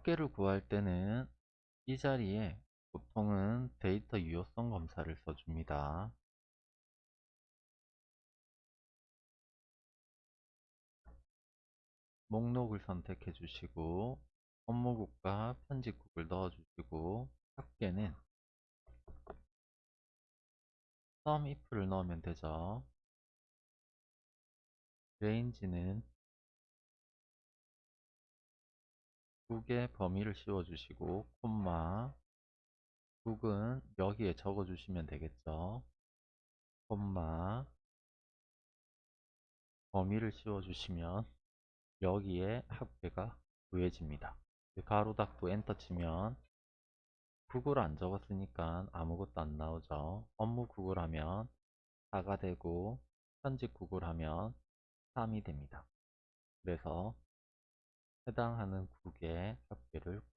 합계를 구할 때는 이 자리에 보통은 데이터 유효성 검사를 써줍니다. 목록을 선택해 주시고 업무국과 편집국을 넣어 주시고 합계는 sum if를 넣으면 되죠. range는 국의 범위를 씌워주시고 콤마 국은 여기에 적어주시면 되겠죠. 콤마 범위를 씌워주시면 여기에 합계가 구해집니다. 가로 닫고 엔터 치면 국을 안 적었으니까 아무것도 안 나오죠. 업무 국을 하면 4가 되고 편집 국을 하면 3이 됩니다. 그래서 해당하는 국의 있습니다.